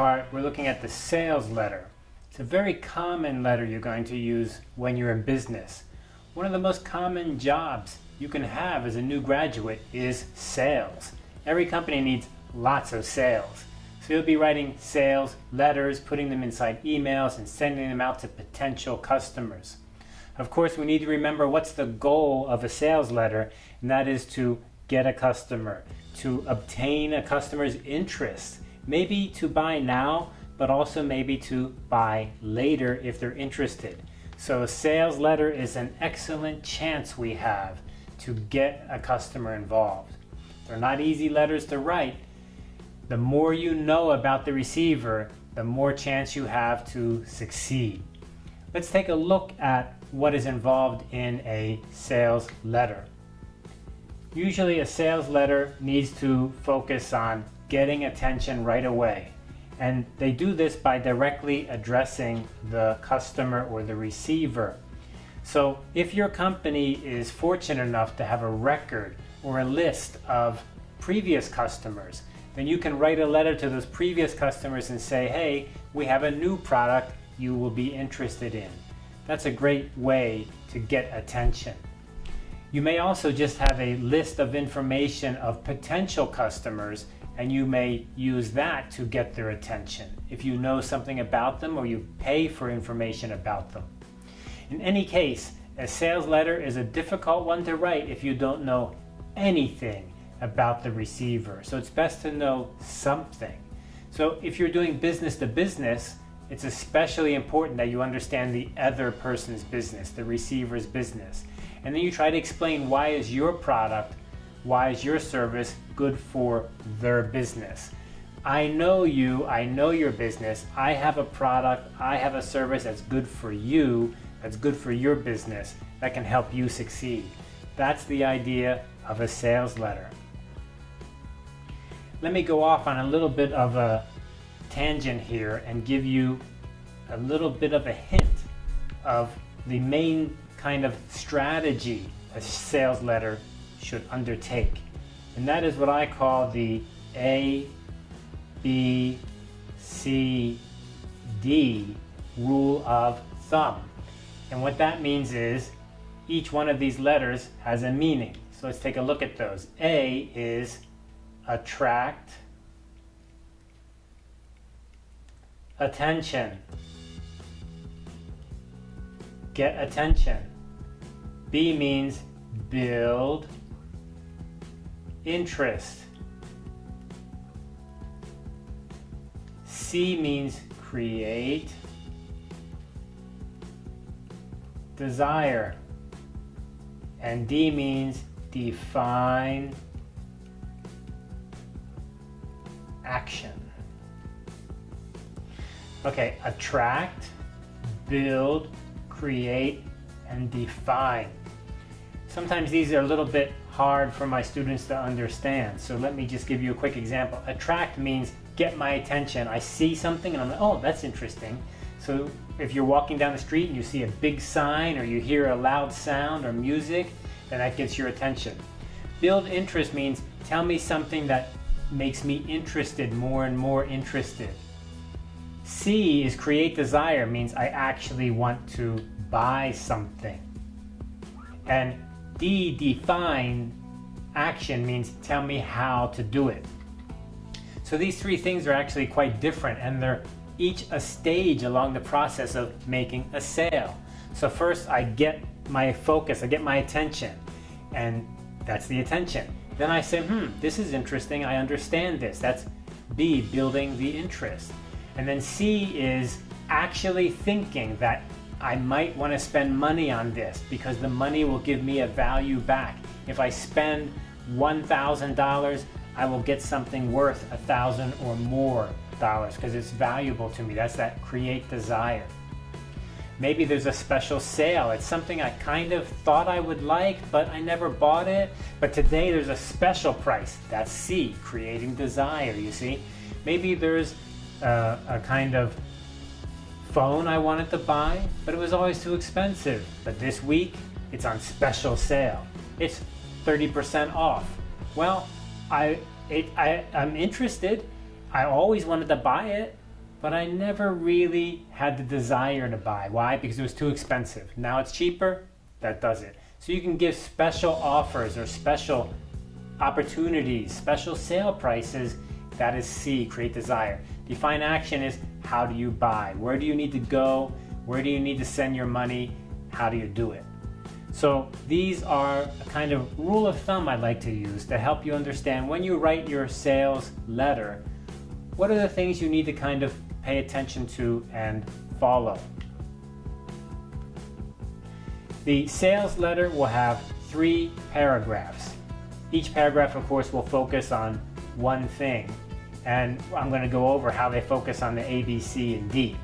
part, we're looking at the sales letter. It's a very common letter you're going to use when you're in business. One of the most common jobs you can have as a new graduate is sales. Every company needs lots of sales. So you'll be writing sales letters, putting them inside emails, and sending them out to potential customers. Of course, we need to remember what's the goal of a sales letter, and that is to get a customer, to obtain a customer's interest, maybe to buy now, but also maybe to buy later if they're interested. So a sales letter is an excellent chance we have to get a customer involved. They're not easy letters to write. The more you know about the receiver, the more chance you have to succeed. Let's take a look at what is involved in a sales letter. Usually a sales letter needs to focus on getting attention right away. And they do this by directly addressing the customer or the receiver. So if your company is fortunate enough to have a record or a list of previous customers, then you can write a letter to those previous customers and say, hey, we have a new product you will be interested in. That's a great way to get attention. You may also just have a list of information of potential customers and you may use that to get their attention if you know something about them or you pay for information about them. In any case, a sales letter is a difficult one to write if you don't know anything about the receiver. So it's best to know something. So if you're doing business to business, it's especially important that you understand the other person's business, the receiver's business. And then you try to explain why is your product, why is your service good for their business. I know you, I know your business, I have a product, I have a service that's good for you, that's good for your business, that can help you succeed. That's the idea of a sales letter. Let me go off on a little bit of a tangent here and give you a little bit of a hint of the main kind of strategy a sales letter should undertake. And that is what I call the A, B, C, D rule of thumb. And what that means is each one of these letters has a meaning. So let's take a look at those. A is attract, attention, get attention. B means build interest. C means create desire. And D means define action. Okay, attract, build, create, and define. Sometimes these are a little bit hard for my students to understand. So let me just give you a quick example. Attract means get my attention. I see something and I'm like, oh, that's interesting. So if you're walking down the street and you see a big sign or you hear a loud sound or music, then that gets your attention. Build interest means tell me something that makes me interested, more and more interested. C is create desire, means I actually want to buy something. And D, define action, means tell me how to do it. So these three things are actually quite different and they're each a stage along the process of making a sale. So first I get my focus, I get my attention, and that's the attention. Then I say, hmm, this is interesting, I understand this. That's B, building the interest. And then C is actually thinking that I might want to spend money on this because the money will give me a value back. If I spend $1,000, I will get something worth a thousand or more dollars because it's valuable to me. That's that create desire. Maybe there's a special sale. It's something I kind of thought I would like, but I never bought it. But today there's a special price. That's C, creating desire, you see. Maybe there's a, a kind of phone I wanted to buy, but it was always too expensive. But this week, it's on special sale. It's 30% off. Well, I, it, I, I'm interested. I always wanted to buy it, but I never really had the desire to buy. Why? Because it was too expensive. Now it's cheaper, that does it. So you can give special offers or special opportunities, special sale prices. That is C, create desire. Define action is how do you buy? Where do you need to go? Where do you need to send your money? How do you do it? So these are a kind of rule of thumb I'd like to use to help you understand when you write your sales letter, what are the things you need to kind of pay attention to and follow. The sales letter will have three paragraphs. Each paragraph, of course, will focus on one thing. And I'm going to go over how they focus on the A, B, C, and D.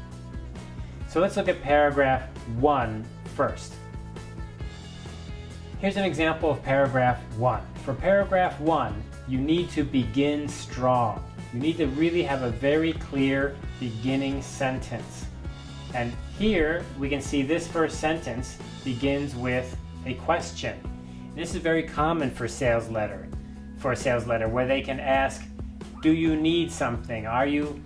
So let's look at paragraph one first. Here's an example of paragraph one. For paragraph one, you need to begin strong. You need to really have a very clear beginning sentence. And here we can see this first sentence begins with a question. This is very common for sales letter, for a sales letter, where they can ask, do you need something? Are you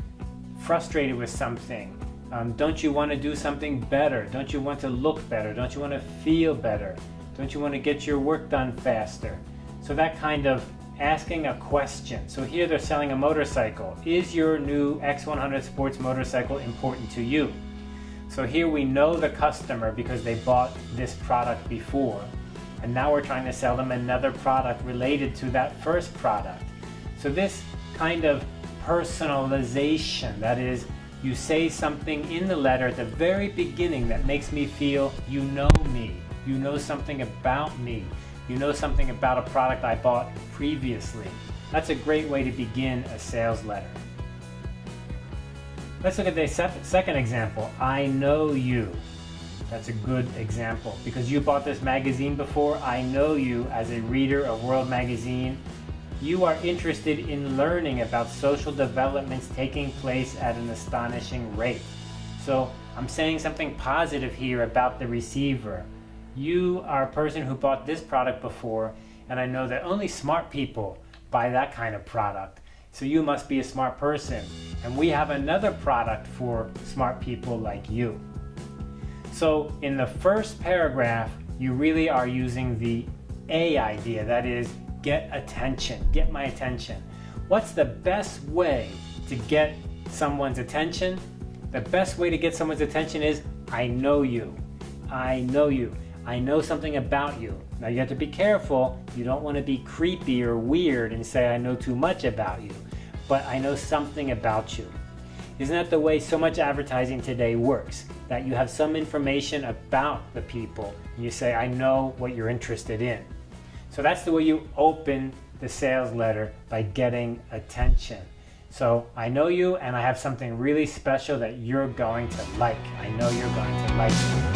frustrated with something? Um, don't you want to do something better? Don't you want to look better? Don't you want to feel better? Don't you want to get your work done faster? So that kind of asking a question. So here they're selling a motorcycle. Is your new X100 sports motorcycle important to you? So here we know the customer because they bought this product before. And now we're trying to sell them another product related to that first product. So this kind of personalization, that is, you say something in the letter at the very beginning that makes me feel you know me, you know something about me, you know something about a product I bought previously. That's a great way to begin a sales letter. Let's look at the second example. I know you. That's a good example. Because you bought this magazine before, I know you as a reader of World Magazine. You are interested in learning about social developments taking place at an astonishing rate. So I'm saying something positive here about the receiver. You are a person who bought this product before, and I know that only smart people buy that kind of product. So you must be a smart person. And we have another product for smart people like you. So in the first paragraph, you really are using the A idea, that is, get attention, get my attention. What's the best way to get someone's attention? The best way to get someone's attention is, I know you. I know you. I know something about you. Now you have to be careful. You don't want to be creepy or weird and say I know too much about you. But I know something about you. Isn't that the way so much advertising today works? That you have some information about the people and you say I know what you're interested in. So that's the way you open the sales letter by getting attention. So I know you and I have something really special that you're going to like. I know you're going to like.